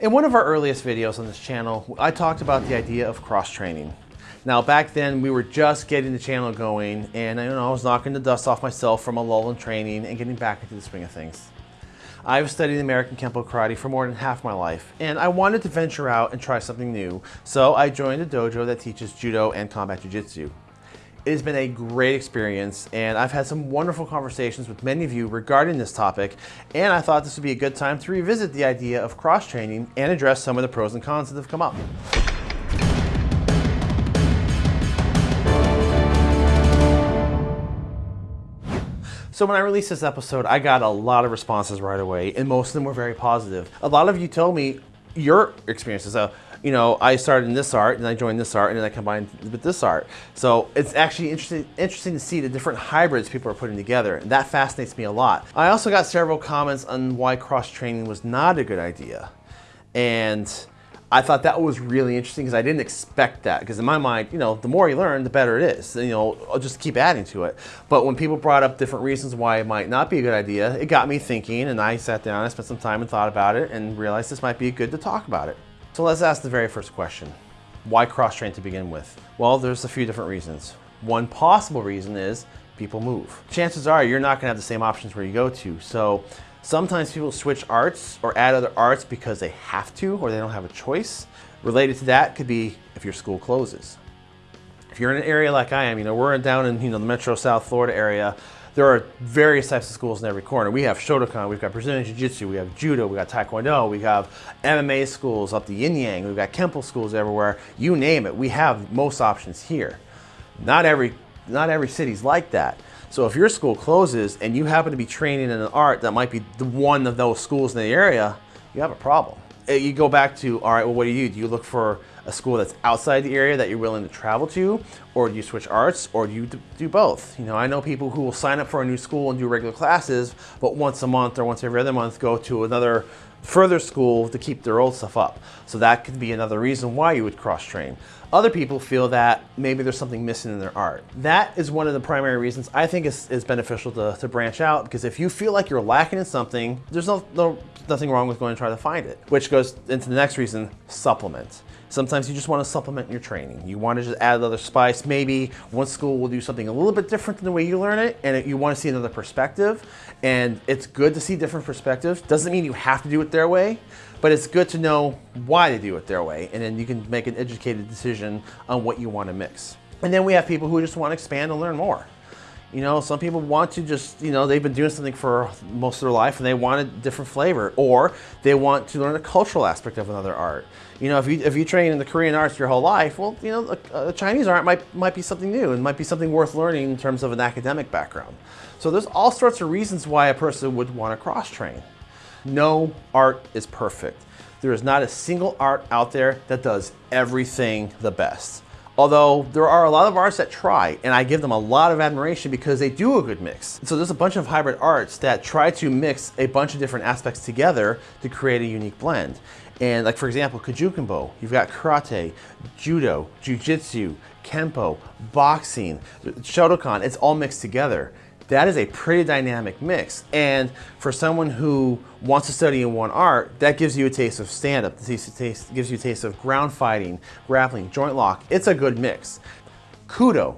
In one of our earliest videos on this channel, I talked about the idea of cross-training. Now back then we were just getting the channel going and you know, I was knocking the dust off myself from a lull in training and getting back into the swing of things. I've studied American Kempo Karate for more than half my life and I wanted to venture out and try something new. So I joined a dojo that teaches Judo and Combat Jiu-Jitsu. It has been a great experience and I've had some wonderful conversations with many of you regarding this topic and I thought this would be a good time to revisit the idea of cross-training and address some of the pros and cons that have come up. So when I released this episode, I got a lot of responses right away, and most of them were very positive. A lot of you told me your experiences. You know, I started in this art, and I joined this art, and then I combined with this art. So it's actually interesting, interesting to see the different hybrids people are putting together. And that fascinates me a lot. I also got several comments on why cross-training was not a good idea. And I thought that was really interesting because I didn't expect that because in my mind, you know, the more you learn, the better it is. You know, I'll just keep adding to it. But when people brought up different reasons why it might not be a good idea, it got me thinking and I sat down, I spent some time and thought about it and realized this might be good to talk about it. So let's ask the very first question. Why cross-train to begin with? Well, there's a few different reasons. One possible reason is people move. Chances are you're not gonna have the same options where you go to. So Sometimes people switch arts or add other arts because they have to or they don't have a choice. Related to that could be if your school closes. If you're in an area like I am, you know, we're down in you know the Metro South Florida area, there are various types of schools in every corner. We have Shotokan, we've got Brazilian Jiu-Jitsu, we have Judo, we got Taekwondo, we have MMA schools up the Yin Yang, we've got Kempo schools everywhere. You name it, we have most options here. Not every, not every city's like that. So if your school closes and you happen to be training in an art that might be the one of those schools in the area, you have a problem. Uh, you go back to, all right, well, what do you do? Do you look for a school that's outside the area that you're willing to travel to? Or do you switch arts? Or do you do both? You know, I know people who will sign up for a new school and do regular classes, but once a month or once every other month go to another further school to keep their old stuff up. So that could be another reason why you would cross-train. Other people feel that maybe there's something missing in their art. That is one of the primary reasons I think is, is beneficial to, to branch out because if you feel like you're lacking in something, there's no, no, nothing wrong with going to try to find it. Which goes into the next reason, supplement. Sometimes you just want to supplement your training. You want to just add another spice. Maybe one school will do something a little bit different than the way you learn it and you want to see another perspective. And it's good to see different perspectives. Doesn't mean you have to do it their way, but it's good to know why they do it their way. And then you can make an educated decision on what you want to mix. And then we have people who just want to expand and learn more. You know, some people want to just, you know, they've been doing something for most of their life and they want a different flavor or they want to learn the cultural aspect of another art. You know, if you, if you train in the Korean arts your whole life, well, you know, a, a Chinese art might, might be something new and might be something worth learning in terms of an academic background. So there's all sorts of reasons why a person would want to cross-train. No art is perfect. There is not a single art out there that does everything the best. Although there are a lot of arts that try, and I give them a lot of admiration because they do a good mix. So there's a bunch of hybrid arts that try to mix a bunch of different aspects together to create a unique blend. And like for example, Kajukembo, you've got karate, judo, jujitsu, kempo, boxing, Shotokan, it's all mixed together that is a pretty dynamic mix. And for someone who wants to study in one art, that gives you a taste of stand-up, gives you a taste of ground fighting, grappling, joint lock. It's a good mix. Kudo.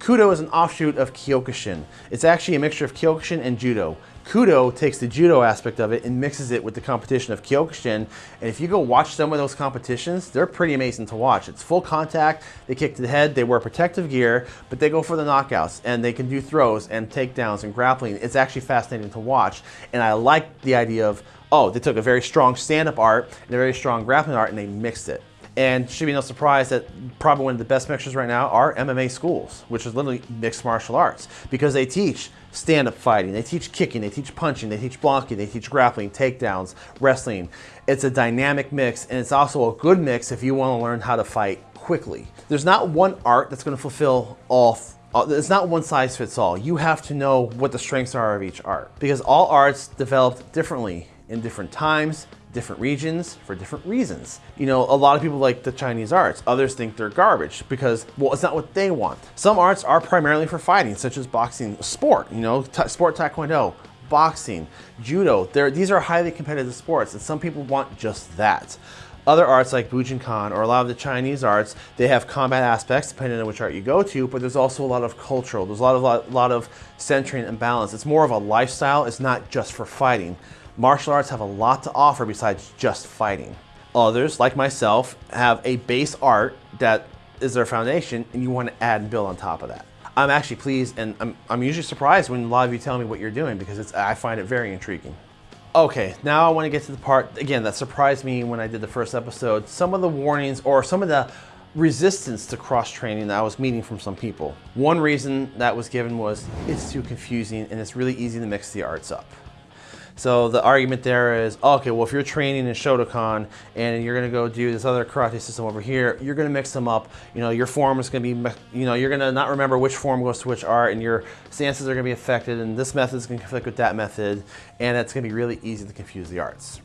Kudo is an offshoot of Kyokushin. It's actually a mixture of Kyokushin and Judo. Kudo takes the judo aspect of it and mixes it with the competition of Kyokushin. And if you go watch some of those competitions, they're pretty amazing to watch. It's full contact, they kick to the head, they wear protective gear, but they go for the knockouts and they can do throws and takedowns and grappling. It's actually fascinating to watch. And I like the idea of, oh, they took a very strong stand-up art and a very strong grappling art and they mixed it. And should be no surprise that probably one of the best mixers right now are MMA schools, which is literally mixed martial arts, because they teach stand-up fighting, they teach kicking, they teach punching, they teach blocking, they teach grappling, takedowns, wrestling. It's a dynamic mix, and it's also a good mix if you want to learn how to fight quickly. There's not one art that's going to fulfill all uh, it's not one size fits all. You have to know what the strengths are of each art because all arts developed differently in different times, different regions for different reasons. You know, a lot of people like the Chinese arts. Others think they're garbage because, well, it's not what they want. Some arts are primarily for fighting, such as boxing sport, you know, sport taekwondo, boxing, judo. They're, these are highly competitive sports, and some people want just that. Other arts like Bujinkan or a lot of the Chinese arts, they have combat aspects depending on which art you go to, but there's also a lot of cultural, there's a lot of, lot, lot of centering and balance. It's more of a lifestyle, it's not just for fighting. Martial arts have a lot to offer besides just fighting. Others, like myself, have a base art that is their foundation and you want to add and build on top of that. I'm actually pleased and I'm, I'm usually surprised when a lot of you tell me what you're doing because I find it very intriguing. Okay, now I want to get to the part, again, that surprised me when I did the first episode. Some of the warnings or some of the resistance to cross-training that I was meeting from some people. One reason that was given was it's too confusing and it's really easy to mix the arts up. So the argument there is, okay, well, if you're training in Shotokan and you're gonna go do this other karate system over here, you're gonna mix them up. You know, your form is gonna be, you know, you're gonna not remember which form goes to which art and your stances are gonna be affected and this method is gonna conflict with that method and it's gonna be really easy to confuse the arts.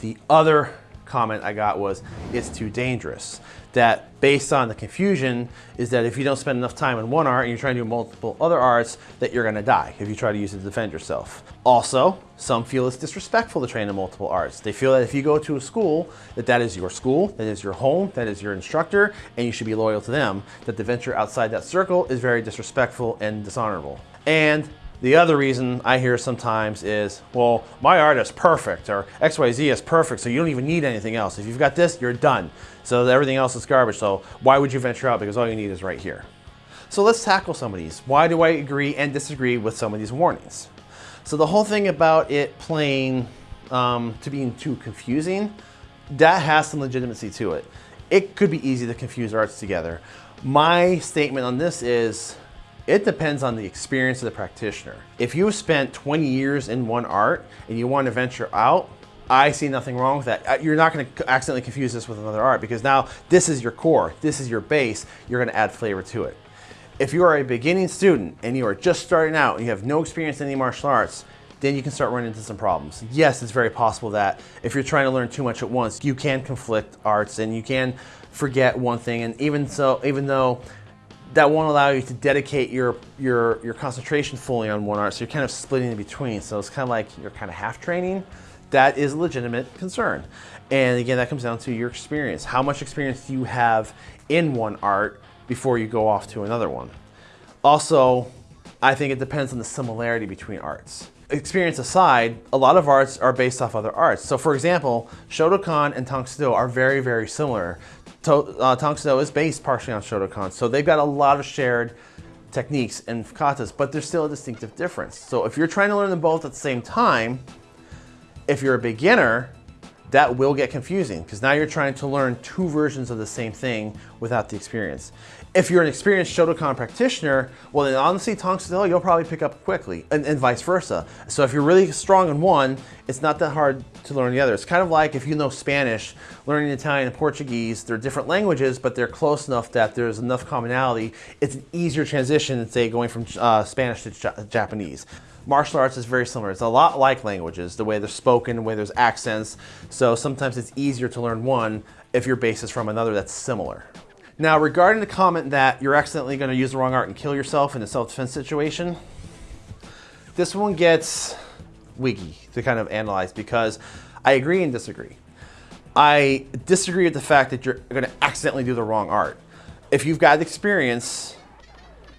The other comment I got was, it's too dangerous. That based on the confusion is that if you don't spend enough time in one art and you're trying to do multiple other arts, that you're gonna die if you try to use it to defend yourself. Also, some feel it's disrespectful to train in multiple arts. They feel that if you go to a school, that that is your school, that is your home, that is your instructor, and you should be loyal to them. That the venture outside that circle is very disrespectful and dishonorable. And the other reason I hear sometimes is, well, my art is perfect or XYZ is perfect, so you don't even need anything else. If you've got this, you're done. So everything else is garbage, so why would you venture out? Because all you need is right here. So let's tackle some of these. Why do I agree and disagree with some of these warnings? So the whole thing about it playing um, to being too confusing, that has some legitimacy to it. It could be easy to confuse arts together. My statement on this is it depends on the experience of the practitioner. If you have spent 20 years in one art and you want to venture out, I see nothing wrong with that. Uh, you're not going to accidentally confuse this with another art because now this is your core, this is your base, you're going to add flavor to it. If you are a beginning student and you are just starting out and you have no experience in any martial arts, then you can start running into some problems. Yes, it's very possible that if you're trying to learn too much at once, you can conflict arts and you can forget one thing. And even so, even though that won't allow you to dedicate your, your, your concentration fully on one art. So you're kind of splitting in between. So it's kind of like you're kind of half training. That is a legitimate concern. And again, that comes down to your experience. How much experience do you have in one art before you go off to another one? Also, I think it depends on the similarity between arts. Experience aside, a lot of arts are based off other arts. So for example, Shotokan and Tang Soo Do are very, very similar uh, Tang Soo is based partially on Shotokan, so they've got a lot of shared techniques and katas, but there's still a distinctive difference. So if you're trying to learn them both at the same time, if you're a beginner, that will get confusing because now you're trying to learn two versions of the same thing without the experience. If you're an experienced Shotokan practitioner, well then honestly Do you'll probably pick up quickly and, and, vice versa. So if you're really strong in one, it's not that hard to learn the other. It's kind of like if you know Spanish, learning Italian and Portuguese, they're different languages, but they're close enough that there's enough commonality. It's an easier transition than say going from uh, Spanish to Japanese martial arts is very similar. It's a lot like languages, the way they're spoken, the way there's accents. So sometimes it's easier to learn one if your base is from another that's similar. Now, regarding the comment that you're accidentally going to use the wrong art and kill yourself in a self-defense situation, this one gets wiggy to kind of analyze because I agree and disagree. I disagree with the fact that you're going to accidentally do the wrong art. If you've got experience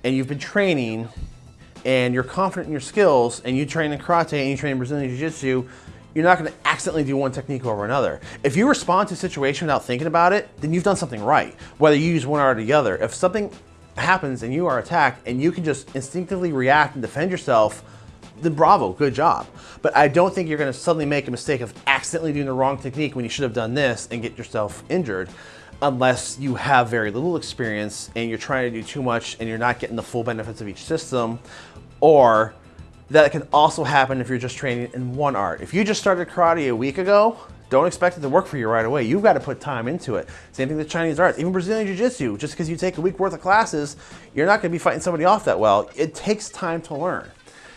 and you've been training and you're confident in your skills and you train in karate and you train in Brazilian Jiu-Jitsu, you're not gonna accidentally do one technique over another. If you respond to a situation without thinking about it, then you've done something right, whether you use one or the other. If something happens and you are attacked and you can just instinctively react and defend yourself, then bravo, good job. But I don't think you're gonna suddenly make a mistake of accidentally doing the wrong technique when you should have done this and get yourself injured unless you have very little experience and you're trying to do too much and you're not getting the full benefits of each system or that can also happen if you're just training in one art. If you just started karate a week ago, don't expect it to work for you right away. You've got to put time into it. Same thing with Chinese arts, even Brazilian Jiu-Jitsu. Just because you take a week worth of classes, you're not going to be fighting somebody off that well. It takes time to learn.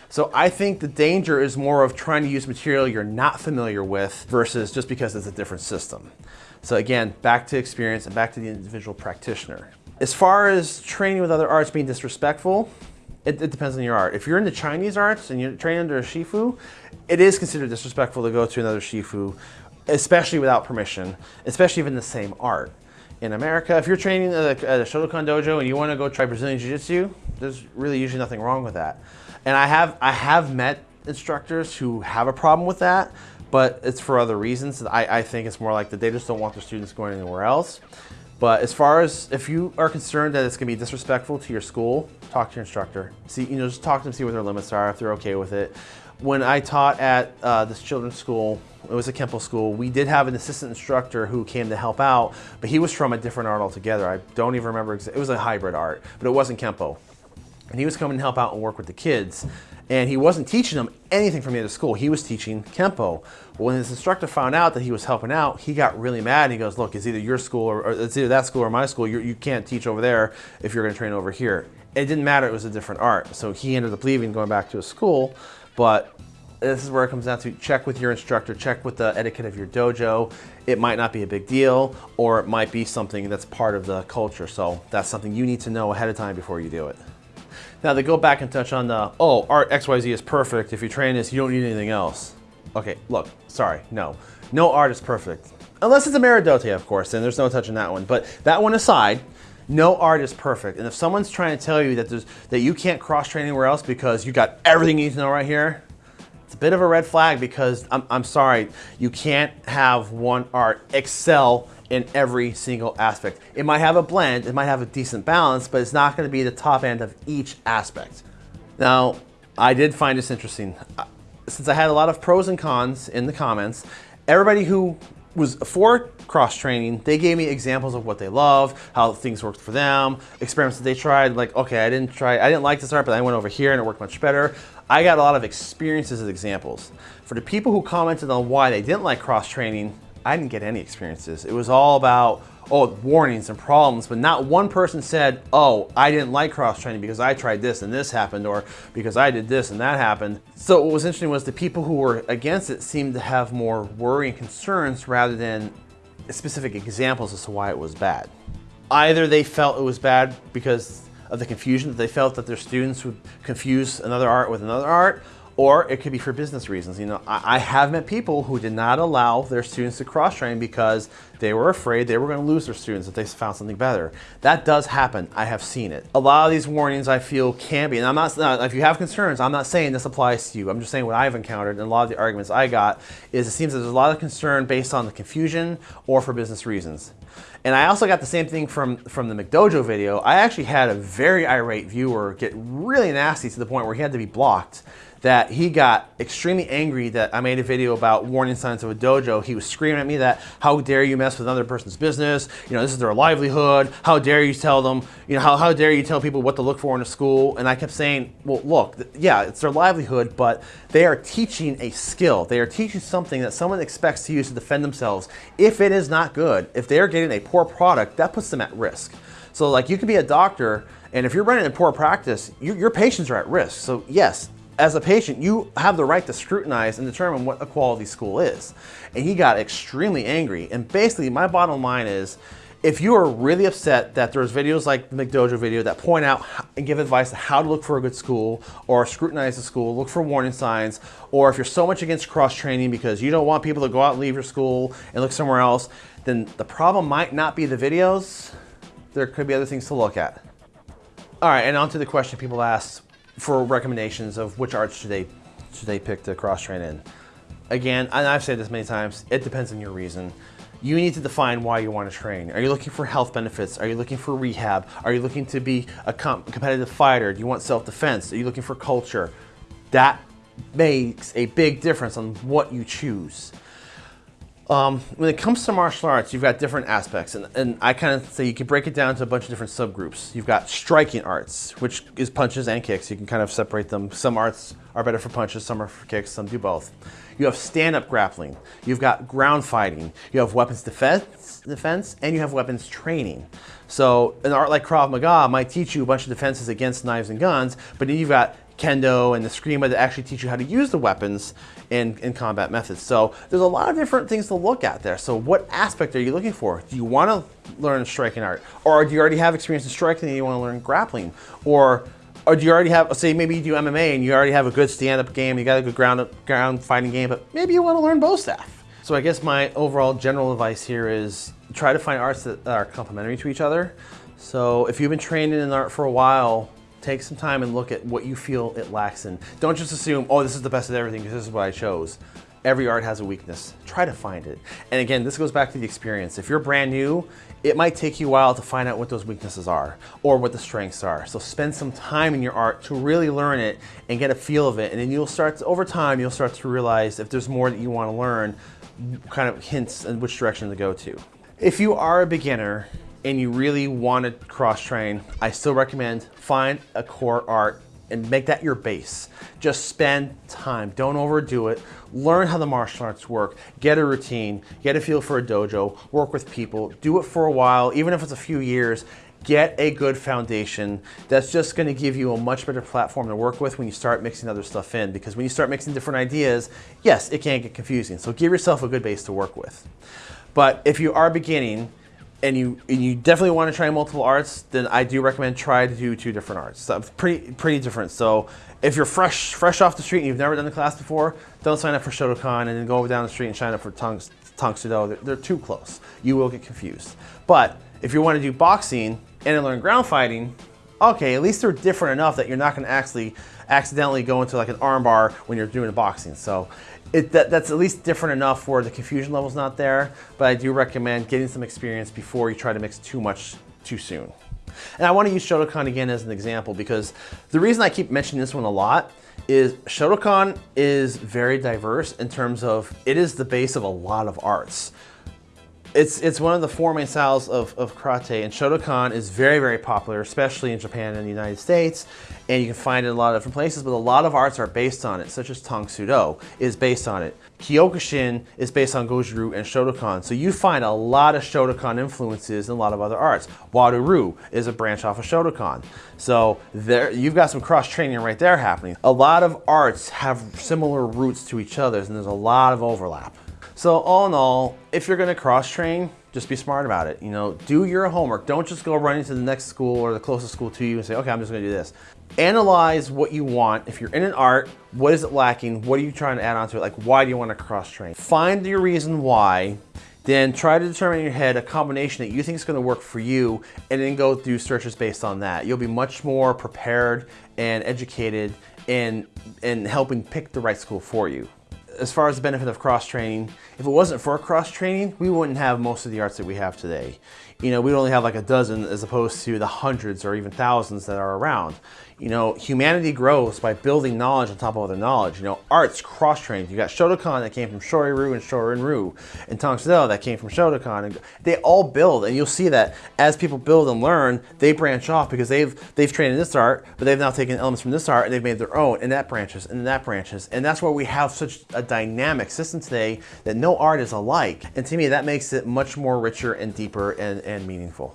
So I think the danger is more of trying to use material you're not familiar with versus just because it's a different system. So again, back to experience and back to the individual practitioner. As far as training with other arts being disrespectful, It, it depends on your art. If you're into Chinese arts and you're trained under a Shifu, it is considered disrespectful to go to another Shifu, especially without permission, especially even the same art. In America, if you're training at a, at a Shotokan dojo and you want to go try Brazilian Jiu-Jitsu, there's really usually nothing wrong with that. And I have I have met instructors who have a problem with that, but it's for other reasons. I, I think it's more like that they just don't want their students going anywhere else. But as far as if you are concerned that it's gonna be disrespectful to your school, talk to your instructor. See, you know, just talk to them, see what their limits are, if they're okay with it. When I taught at uh, this children's school, it was a Kempo school, we did have an assistant instructor who came to help out, but he was from a different art altogether. I don't even remember, it was a hybrid art, but it wasn't Kempo. And he was coming to help out and work with the kids. And he wasn't teaching them anything from the other school. He was teaching Kempo. When his instructor found out that he was helping out, he got really mad. And he goes, look, it's either your school or, or it's either that school or my school. You're, you can not teach over there if you're gonna train over here. It didn't matter, it was a different art. So he ended up leaving, going back to his school. But this is where it comes down to check with your instructor, check with the etiquette of your dojo. It might not be a big deal, or it might be something that's part of the culture. So that's something you need to know ahead of time before you do it. Now they go back and touch on the, oh, art XYZ is perfect. If you train this, you don't need anything else. Okay, look, sorry, no. No art is perfect. Unless it's a Meridote, of course, then there's no touching that one. But that one aside, no art is perfect. And if someone's trying to tell you that, there's, that you can't cross-train anywhere else because you got everything you need to know right here, it's a bit of a red flag because I'm, I'm sorry, you can't have one art excel in every single aspect. It might have a blend, it might have a decent balance, but it's not gonna be the top end of each aspect. Now, I did find this interesting. Since I had a lot of pros and cons in the comments, everybody who was for cross training, they gave me examples of what they love, how things worked for them, experiments that they tried, like, okay, I didn't try, I didn't like this art, but I went over here and it worked much better. I got a lot of experiences as examples. For the people who commented on why they didn't like cross training, I didn't get any experiences. It was all about, oh, warnings and problems, but not one person said, oh, I didn't like cross training because I tried this and this happened, or because I did this and that happened. So what was interesting was the people who were against it seemed to have more worry and concerns rather than specific examples as to why it was bad. Either they felt it was bad because of the confusion that they felt that their students would confuse another art with another art, or it could be for business reasons. You know, I, I have met people who did not allow their students to cross-train because they were afraid they were going to lose their students if they found something better. That does happen. I have seen it. A lot of these warnings I feel can be, and I'm not, if you have concerns, I'm not saying this applies to you. I'm just saying what I've encountered and a lot of the arguments I got is it seems that there's a lot of concern based on the confusion or for business reasons. And I also got the same thing from, from the McDojo video. I actually had a very irate viewer get really nasty to the point where he had to be blocked that he got extremely angry that I made a video about warning signs of a dojo. He was screaming at me that, how dare you mess with another person's business? You know, this is their livelihood. How dare you tell them, you know, how, how dare you tell people what to look for in a school? And I kept saying, well, look, yeah, it's their livelihood, but they are teaching a skill. They are teaching something that someone expects to use to defend themselves. If it is not good, if they're getting a poor product, that puts them at risk. So like you could be a doctor and if you're running a poor practice, you, your patients are at risk. So yes, as a patient, you have the right to scrutinize and determine what a quality school is. And he got extremely angry. And basically, my bottom line is, if you are really upset that there's videos like the McDojo video that point out and give advice on how to look for a good school or scrutinize the school, look for warning signs, or if you're so much against cross-training because you don't want people to go out and leave your school and look somewhere else, then the problem might not be the videos. There could be other things to look at. All right, and on to the question people asked, for recommendations of which arts should they should they pick to cross train in. Again, and I've said this many times, it depends on your reason. You need to define why you want to train. Are you looking for health benefits? Are you looking for rehab? Are you looking to be a competitive fighter? Do you want self-defense? Are you looking for culture? That makes a big difference on what you choose. Um, when it comes to martial arts, you've got different aspects, and, and I kind of say you can break it down to a bunch of different subgroups. You've got striking arts, which is punches and kicks. You can kind of separate them. Some arts are better for punches, some are for kicks, some do both. You have stand-up grappling. You've got ground fighting. You have weapons defense, defense, and you have weapons training. So an art like Krav Maga might teach you a bunch of defenses against knives and guns, but then you've got kendo and the Eskrima that actually teach you how to use the weapons in, in combat methods. So there's a lot of different things to look at there. So what aspect are you looking for? Do you want to learn striking art? Or do you already have experience in striking and you want to learn grappling? Or Or do you already have, say maybe you do MMA and you already have a good stand-up game, you got a good ground, ground fighting game, but maybe you want to learn bow staff. So I guess my overall general advice here is try to find arts that are complementary to each other. So if you've been training in art for a while, take some time and look at what you feel it lacks in. Don't just assume, oh, this is the best of everything because this is what I chose. Every art has a weakness. Try to find it. And again, this goes back to the experience. If you're brand new, it might take you a while to find out what those weaknesses are or what the strengths are. So spend some time in your art to really learn it and get a feel of it. And then you'll start, to, over time, you'll start to realize if there's more that you want to learn, kind of hints in which direction to go to. If you are a beginner and you really want to cross train, I still recommend find a core art and make that your base. Just spend time, don't overdo it. Learn how the martial arts work, get a routine, get a feel for a dojo, work with people, do it for a while, even if it's a few years, get a good foundation that's just going to give you a much better platform to work with when you start mixing other stuff in because when you start mixing different ideas yes it can get confusing so give yourself a good base to work with but if you are beginning and you and you definitely want to try multiple arts, then I do recommend try to do two different arts. So pretty pretty different. So if you're fresh fresh off the street and you've never done the class before, don't sign up for Shotokan and then go down the street and sign up for Tang Soo They're, they're too close. You will get confused. But if you want to do boxing and learn ground fighting, okay, at least they're different enough that you're not going to actually accidentally go into like an armbar when you're doing boxing. So it, that, that's at least different enough where the confusion level's not there, but I do recommend getting some experience before you try to mix too much too soon. And I want to use Shotokan again as an example because the reason I keep mentioning this one a lot is Shotokan is very diverse in terms of it is the base of a lot of arts. It's, it's one of the four main styles of, of karate and Shotokan is very, very popular, especially in Japan and the United States. And you can find it in a lot of different places, but a lot of arts are based on it, such as Tang Soo Do is based on it. Kyokushin is based on Goju-Ryu and Shotokan. So you find a lot of Shotokan influences in a lot of other arts. Wado-Ryu is a branch off of Shotokan. So there, you've got some cross training right there happening. A lot of arts have similar roots to each other and there's a lot of overlap. So all in all, if you're gonna cross train, just be smart about it. You know, do your homework. Don't just go running to the next school or the closest school to you and say, okay, I'm just gonna do this. Analyze what you want. If you're in an art, what is it lacking? What are you trying to add on to it? Like, why do you wanna cross train? Find your reason why, then try to determine in your head a combination that you think is gonna work for you, and then go do searches based on that. You'll be much more prepared and educated in, in helping pick the right school for you as far as the benefit of cross-training, if it wasn't for cross-training, we wouldn't have most of the arts that we have today. You know, we'd only have like a dozen as opposed to the hundreds or even thousands that are around. You know, humanity grows by building knowledge on top of other knowledge. You know, arts cross-trained. You got Shotokan that came from Shorin-Ryu and Shorin-Ryu, and Tang Soo Do that came from Shotokan. And they all build, and you'll see that as people build and learn, they branch off because they've they've trained in this art, but they've now taken elements from this art and they've made their own, and that branches, and that branches, and that's why we have such a dynamic system today that no art is alike. And to me, that makes it much more richer and deeper and, and meaningful.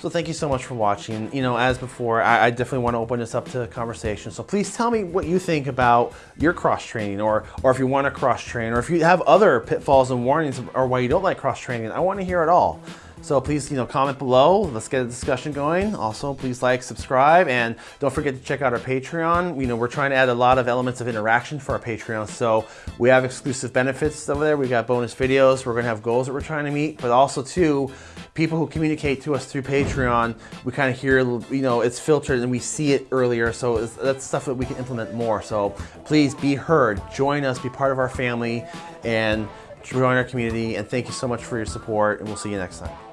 So thank you so much for watching. You know, as before, I, I, definitely want to open this up to conversation. So please tell me what you think about your cross training or, or if you want to cross train or if you have other pitfalls and warnings or why you don't like cross training. I want to hear it all. So please, you know, comment below. Let's get a discussion going. Also, please like, subscribe, and don't forget to check out our Patreon. You know, we're trying to add a lot of elements of interaction for our Patreon. So we have exclusive benefits over there. We got bonus videos. We're gonna have goals that we're trying to meet, but also too, people who communicate to us through Patreon, we kind of hear, you know, it's filtered and we see it earlier. So that's stuff that we can implement more. So please be heard, join us, be part of our family, and join our community. And thank you so much for your support, and we'll see you next time.